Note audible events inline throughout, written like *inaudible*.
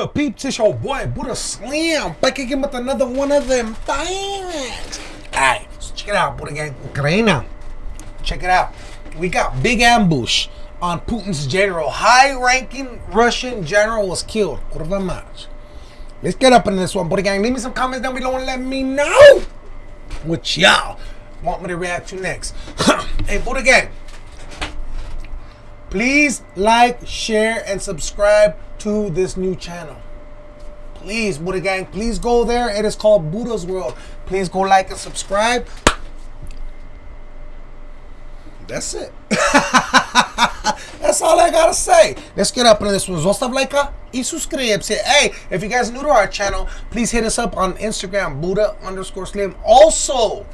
good, peeps? It's your boy, Buddha Slim, back again with another one of them things. Alright, so check it out, Buddha Gang. Ukraine. Check it out. We got big ambush on Putin's general. High-ranking Russian general was killed. Kurva mać. Let's get up in this one, Buddha Gang. Leave me some comments down below and let me know what y'all want me to react to next. *clears throat* hey, Buddha Gang. Please like, share, and subscribe to this new channel. Please, Buddha Gang, please go there. It is called Buddha's World. Please go like and subscribe. That's it. *laughs* That's all I gotta say. Let's get up into this one. Zostav like uh, y suscríbete. Hey, if you guys new to our channel, please hit us up on Instagram, Buddha underscore Slim. Also,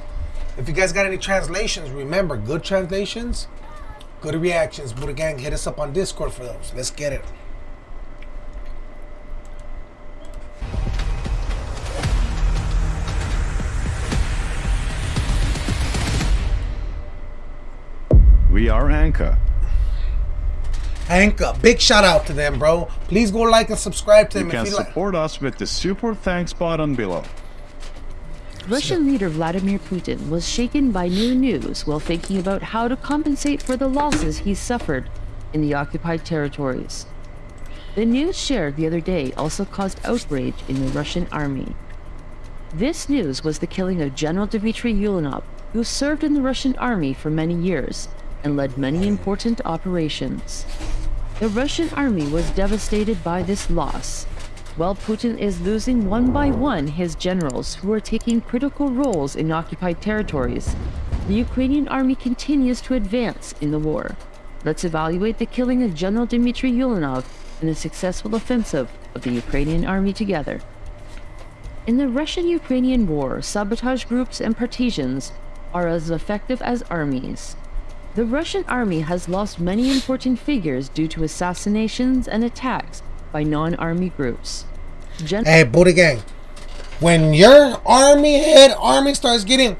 if you guys got any translations, remember, good translations, good reactions. Buddha Gang, hit us up on Discord for those. Let's get it. We are Anchor. Anchor, big shout out to them, bro. Please go like and subscribe to You them can if you like. support us with the super thanks button below. Russian leader Vladimir Putin was shaken by new news while thinking about how to compensate for the losses he suffered in the occupied territories. The news shared the other day also caused outrage in the Russian army. This news was the killing of General Dmitry Yulinov, who served in the Russian army for many years and led many important operations. The Russian army was devastated by this loss, while Putin is losing one by one his generals who are taking critical roles in occupied territories. The Ukrainian army continues to advance in the war. Let's evaluate the killing of General Dmitry Yulinov and the successful offensive of the Ukrainian army together. In the Russian-Ukrainian war, sabotage groups and partisans are as effective as armies. The Russian army has lost many important figures due to assassinations and attacks by non-army groups. Gen- Hey, Buddha Gang. When your army head army starts getting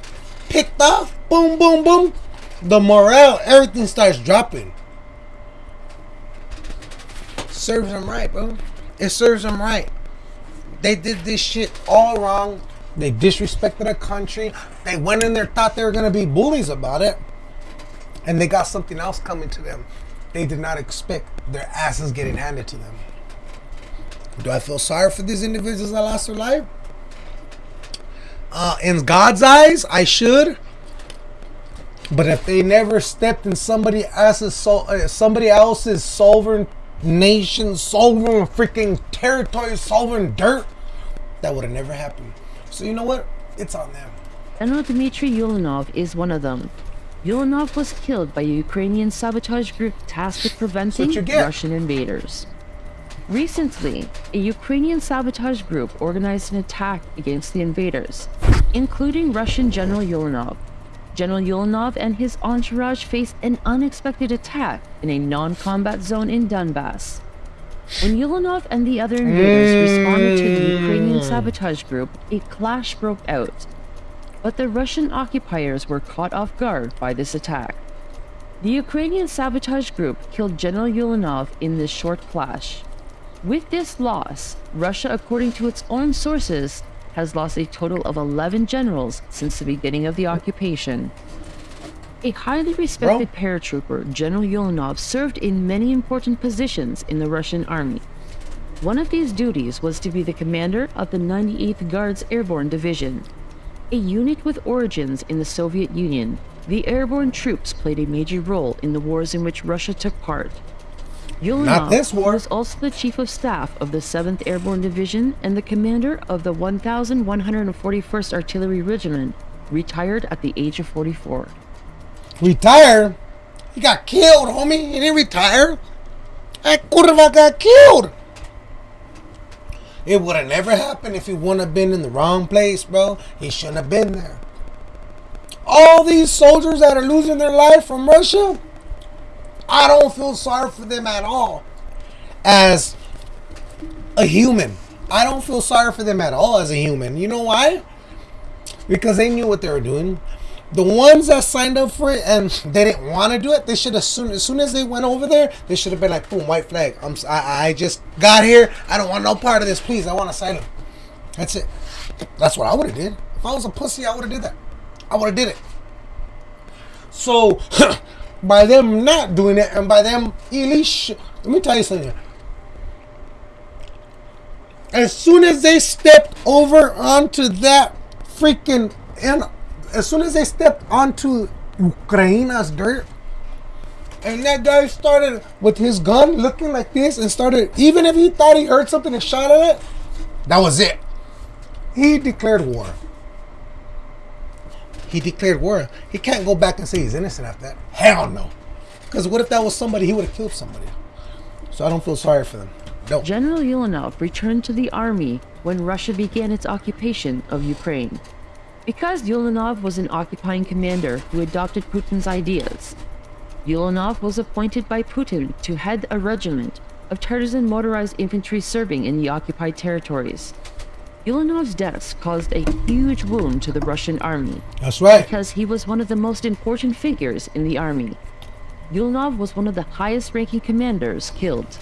picked off, boom, boom, boom, the morale, everything starts dropping. Serves them right, bro. It serves them right. They did this shit all wrong. They disrespected a country. They went in there, thought they were gonna be bullies about it, and they got something else coming to them. They did not expect their asses getting handed to them. Do I feel sorry for these individuals that lost their life? Uh, in God's eyes, I should. But if they never stepped in somebody else's so, uh, somebody else's sovereign nation, sovereign freaking territory, sovereign dirt, that would have never happened. So you know what? It's on them. General Dmitry Yulinov is one of them. Yulinov was killed by a Ukrainian sabotage group tasked with preventing. Russian invaders. Recently, a Ukrainian sabotage group organized an attack against the invaders, including Russian General Yulinov. General Yulinov and his entourage faced an unexpected attack in a non-combat zone in Donbass. When Yulinov and the other invaders responded to the Ukrainian sabotage group, a clash broke out. But the Russian occupiers were caught off guard by this attack. The Ukrainian sabotage group killed General Yulinov in this short clash. With this loss, Russia, according to its own sources, has lost a total of 11 generals since the beginning of the occupation. A highly respected paratrooper, General Yulinov served in many important positions in the Russian army. One of these duties was to be the commander of the 98th Guards Airborne Division. A unit with origins in the Soviet Union, the airborne troops played a major role in the wars in which Russia took part. Yulinov Not this war. was also the chief of staff of the 7th Airborne Division and the commander of the 1141st Artillery Regiment, retired at the age of 44. Retired? He got killed, homie. He didn't retire. That curva got killed. It would have never happened if he wouldn't have been in the wrong place, bro. He shouldn't have been there. All these soldiers that are losing their life from Russia, I don't feel sorry for them at all. As a human, I don't feel sorry for them at all as a human. You know why? Because they knew what they were doing. The ones that signed up for it and they didn't want to do it, they should have soon as soon as they went over there, they should have been like, boom, white flag. I'm I, I just got here. I don't want no part of this. Please, I want to sign up. That's it. That's what I would have did. If I was a pussy, I would have did that. I would have did it. So, *clears throat* by them not doing it, and by them, Elish, let me tell you something. As soon as they stepped over onto that freaking, and as soon as they stepped onto Ukraine's dirt, and that guy started with his gun looking like this and started, even if he thought he heard something and shot at it, that was it. He declared war. He declared war. He can't go back and say he's innocent after that. Hell no. Because what if that was somebody, he would have killed somebody. So I don't feel sorry for them. No. General Ulanov returned to the army when Russia began its occupation of Ukraine. Because Ulanov was an occupying commander who adopted Putin's ideas, Ulanov was appointed by Putin to head a regiment of Tartars motorized infantry serving in the occupied territories. Ulanov's death caused a huge wound to the Russian army That's right. because he was one of the most important figures in the army. Ulanov was one of the highest ranking commanders killed.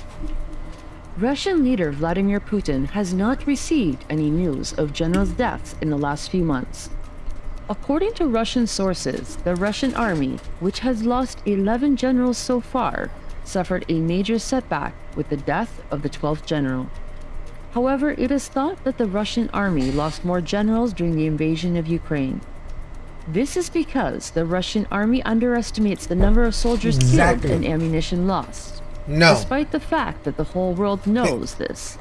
Russian leader Vladimir Putin has not received any news of generals' deaths in the last few months. According to Russian sources, the Russian army, which has lost 11 generals so far, suffered a major setback with the death of the 12th general. However, it is thought that the Russian army lost more generals during the invasion of Ukraine. This is because the Russian army underestimates the number of soldiers Exactly. killed and ammunition lost, No. despite the fact that the whole world knows this.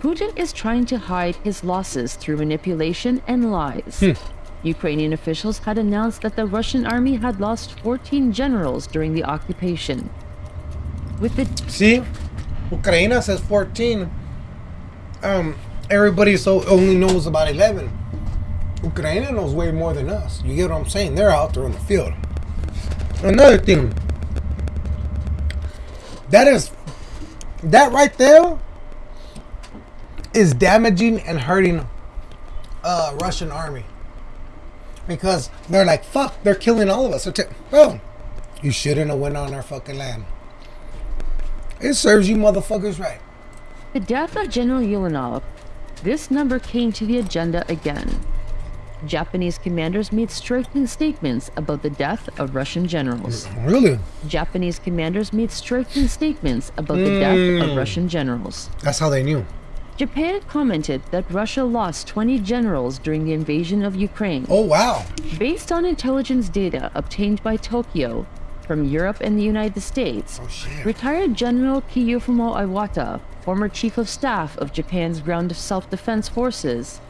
Putin is trying to hide his losses through manipulation and lies. Hmm. Ukrainian officials had announced that the Russian army had lost 14 generals during the occupation. With the See? Ukraine says 14. Um, everybody so only knows about 11. Ukraine knows way more than us. You get what I'm saying? They're out there in the field. Another thing. That is that right there is damaging and hurting uh Russian army. Because they're like, fuck, they're killing all of us. They're Bro, you shouldn't have went on our fucking land. It serves you motherfuckers right. The death of General Ulanov, this number came to the agenda again. Japanese commanders made striking statements about the death of Russian generals. Really? Japanese commanders made striking statements about the death of hmm. Russian generals. That's how they knew. Japan commented that Russia lost 20 generals during the invasion of Ukraine. Oh wow. Based on intelligence data obtained by Tokyo from Europe and the United States, Oh. Retired General Kiyofumi Iwata, former chief of staff of Japan's ground self-defense forces,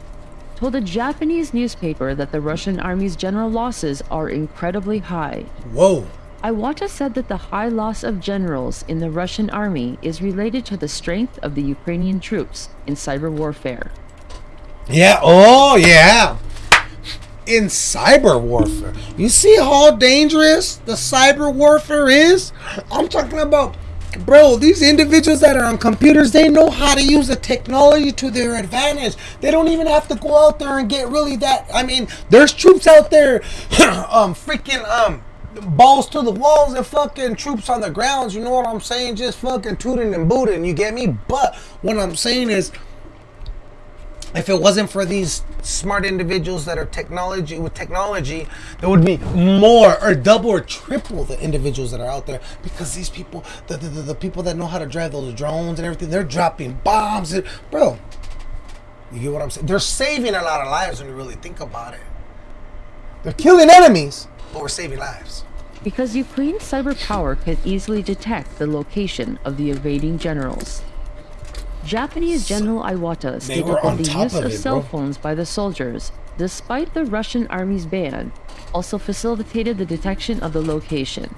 told a Japanese newspaper that the Russian army's general losses are incredibly high. Whoa. Iwata said that the high loss of generals in the Russian army is related to the strength of the Ukrainian troops in cyber warfare. Yeah. Oh yeah. In cyber warfare, you see how dangerous the cyber warfare is. I'm talking about, bro. These individuals that are on computers, they know how to use the technology to their advantage. They don't even have to go out there and get really that. I mean, there's troops out there, *laughs* um, freaking um. Balls to the walls and fucking troops on the grounds, you know what I'm saying? Just fucking tooting and booting, you get me? But what I'm saying is, if it wasn't for these smart individuals that are technology with technology, there would be more or double or triple the individuals that are out there because these people, the the, the, the people that know how to drive those drones and everything, they're dropping bombs. And, bro, you get what I'm saying? They're saving a lot of lives when you really think about it. They're killing enemies, but we're saving lives. Because Ukraine's cyber power can easily detect the location of the invading generals. Japanese General Iwata stated that the use of it, cell bro. phones by the soldiers, despite the Russian army's ban, also facilitated the detection of the location.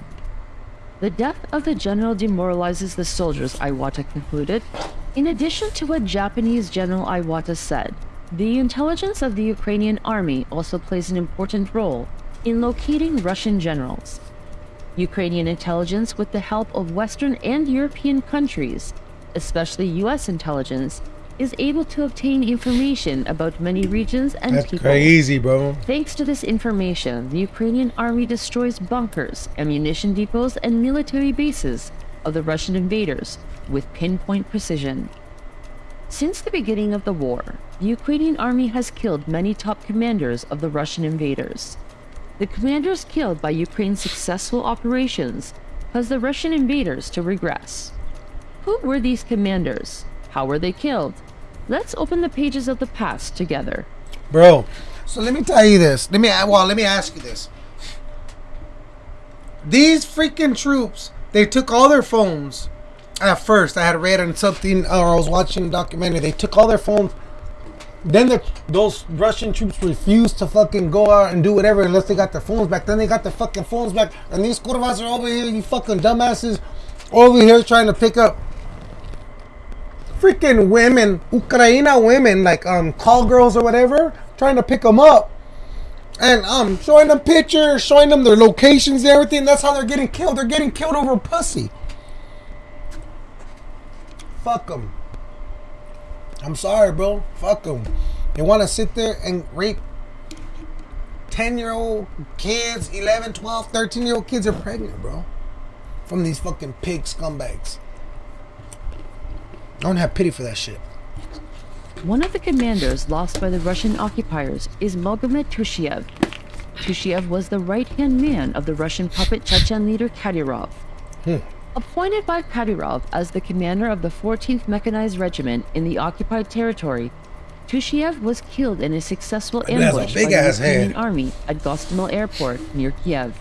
The death of the general demoralizes the soldiers, Iwata concluded. In addition to what Japanese General Iwata said, the intelligence of the Ukrainian army also plays an important role in locating Russian generals. Ukrainian intelligence, with the help of Western and European countries, especially US intelligence, is able to obtain information about many regions and That's people. crazy, bro. Thanks to this information, the Ukrainian army destroys bunkers, ammunition depots, and military bases of the Russian invaders with pinpoint precision. Since the beginning of the war, the Ukrainian army has killed many top commanders of the Russian invaders. The commanders killed by Ukraine's successful operations caused the Russian invaders to regress. Who were these commanders? How were they killed? Let's open the pages of the past together. Bro, so let me tell you this. Let me well, let me ask you this. These freaking troops, they took all their phones. At first, I had read on something, or I was watching a documentary. They took all their phones. Then the, those Russian troops refused to fucking go out and do whatever unless they got their phones back. Then they got their fucking phones back, and these curvas are over here, you fucking dumbasses, over here trying to pick up freaking women, Ukraina women, like um call girls or whatever, trying to pick them up, and um showing them pictures, showing them their locations, and everything. That's how they're getting killed. They're getting killed over pussy. Fuck them. I'm sorry, bro. Fuck them. They want to sit there and rape 10 year old kids, 11, 12, 13 year old kids are pregnant, bro. From these fucking pig scumbags. I don't have pity for that shit. One of the commanders lost by the Russian occupiers is Magomed Tushiev. Tushiev was the right-hand man of the Russian puppet Chechen leader Kadyrov. Hmm. Appointed by Kadyrov as the commander of the 14th Mechanized Regiment in the occupied territory, Tushiev was killed in a successful has a ambush by the Ukrainian army at Gostomel Airport near Kiev.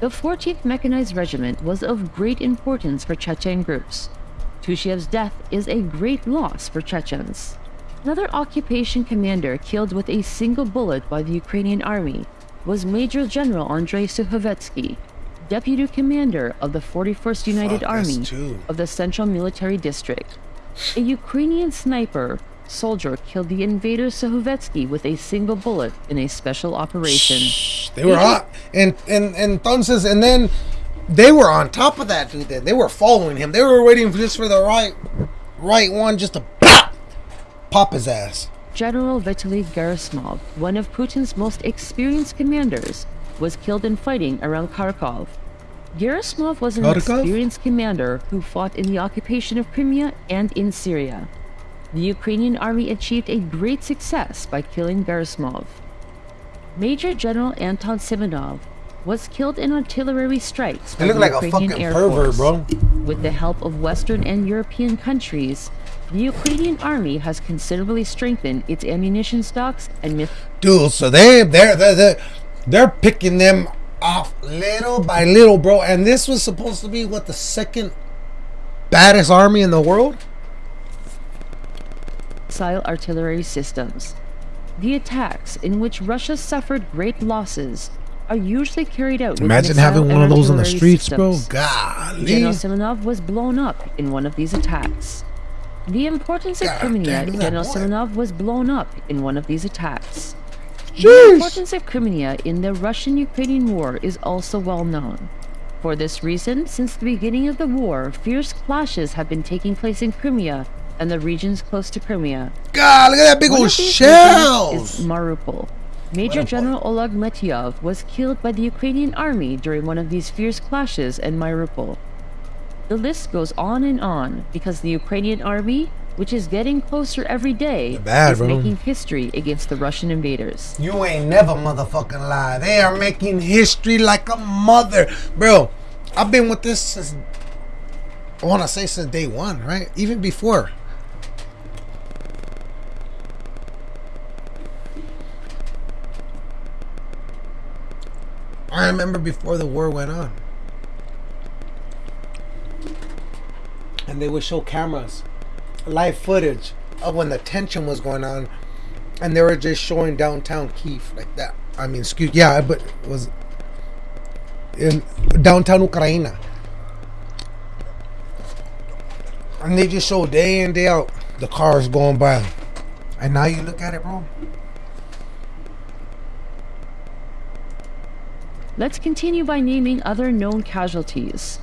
The 14th Mechanized Regiment was of great importance for Chechen groups. Tushiev's death is a great loss for Chechens. Another occupation commander killed with a single bullet by the Ukrainian army was Major General Andrei Sukhovetsky, deputy commander of the 41st United Fuck, Army of the Central Military District. A Ukrainian sniper soldier killed the invader Sukhovetsky with a single bullet in a special operation. They were hot. And and and entonces, and then they were on top of that dude. Then they were following him. They were waiting for just for the right, right one just to pop, pop his ass. General Vitaly Gerasimov, one of Putin's most experienced commanders, was killed in fighting around Kharkov. Gerasimov was an Kharkov? experienced commander who fought in the occupation of Crimea and in Syria. The Ukrainian army achieved a great success by killing Gerasimov. Major General Anton Simonov was killed in artillery strikes by the like a Ukrainian fucking Air pervert, Force. bro. With the help of Western and European countries, the Ukrainian army has considerably strengthened its ammunition stocks and Dude, so they they're they're they're, they're picking them off little by little, bro. And this was supposed to be what the second baddest army in the world. missile artillery systems. The attacks, in which Russia suffered great losses, are usually carried out Imagine having one of those on the streets, bro. systems. Golly. General Simonov was blown up in one of these attacks. The importance of God Crimea, damn, look at that General. Simonov was blown up in one of these attacks. The importance of Crimea in the Russian-Ukrainian war is also well known. For this reason, since the beginning of the war, fierce clashes have been taking place in Crimea and the regions close to Crimea. God, look at that big One old shells. is Mariupol. Major. General Oleg Metyov was killed by the Ukrainian army during one of these fierce clashes in Mariupol. The list goes on and on because the Ukrainian army, which is getting closer every day, bad, is bro. making history against the Russian invaders. You ain't never motherfucking lie. They are making history like a mother. Bro, I've been with this since, I want to say since day one, right? Even before. I remember before the war went on. And they would show cameras, live footage of when the tension was going on and they were just showing downtown Kiev like that. I mean, excuse, yeah, but it was in downtown Ukraine, and they just show day in day out the cars going by, and now you look at it, bro. Let's continue by naming other known casualties.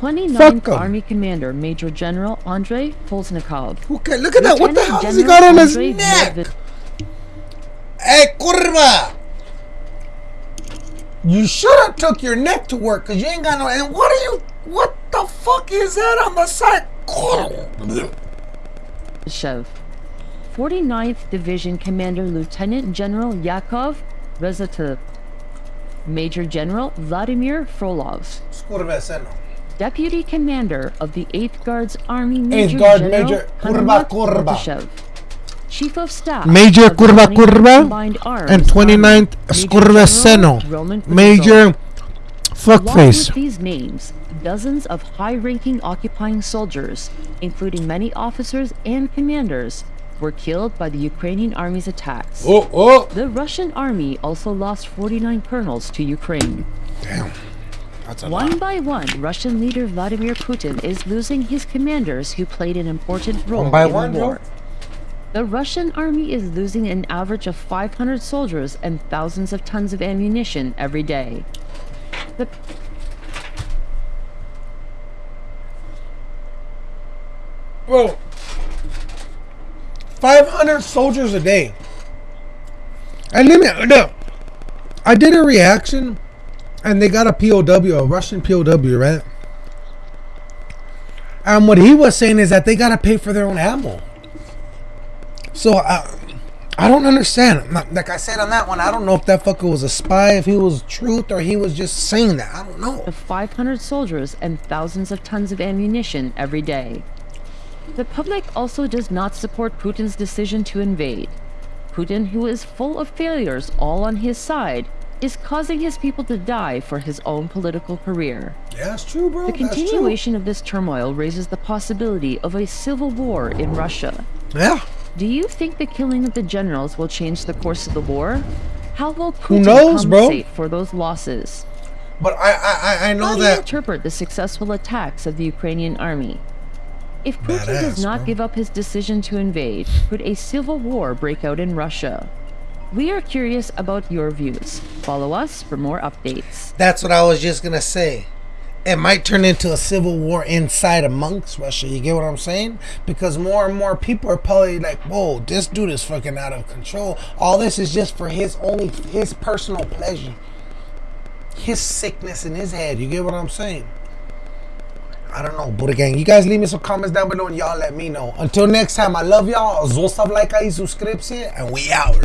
29th 'em. Army Commander Major General Andrei Polsnikov. Okay, look at that. What the Lieutenant hell has he got on his Andrei neck? Medved- Hey, curva! You should have took your neck to work because you ain't got no. And what are you? What the fuck is that on the side? Shev. 49th Division Commander Lieutenant General Yakov Rezatov. Major General Vladimir Frolov. Skurveseno. Deputy Commander of the 8th Guards Army Major Guard General Major Kurba Kurba. Chief of Staff Major of Kurba Kurba And 29th Army, Major Skurveseno. General Roman Kutuzov. Major fuckface. with these names, dozens of high-ranking occupying soldiers, including many officers and commanders, were killed by the Ukrainian army's attacks. Oh, oh. The Russian army also lost 49 colonels to Ukraine. Damn. One by one, Russian leader Vladimir Putin is losing his commanders who played an important role One by in one, the war. The Russian army is losing an average of 500 soldiers and thousands of tons of ammunition every day. The Bro. 500 soldiers a day. And let me, no. I did a reaction and they got a POW, a Russian POW, right? And what he was saying is that they got to pay for their own ammo. So I, I don't understand. Like- Like I said on that one, I don't know if that fucker was a spy, if he was truth, or he was just saying that. I don't know. of 500 soldiers and thousands of tons of ammunition every day. The public also does not support Putin's decision to invade. Putin, who is full of failures all on his side, is causing his people to die for his own political career. Yeah, that's true, bro. The continuation of this turmoil raises the possibility of a civil war in Russia. Yeah. Do you think the killing of the generals will change the course of the war? How will Putin knows, bro? compensate for those losses? But I, I, I- know How do you interpret the successful attacks of the Ukrainian army? If Putin Badass, does not bro. give up his decision to invade, could a civil war break out in Russia? We are curious about your views. Follow us for more updates. That's what I was just gonna say. It might turn into a civil war inside amongst Russia. You get what I'm saying? Because more and more people are probably like, "Whoa, this dude is fucking out of control. All this is just for his only his personal pleasure, his sickness in his head." You get what I'm saying? I don't know, Buddha Gang. You guys leave me some comments down below and y'all let me know. Until next time, I love y'all. Zostav like, I subscribe, and we out.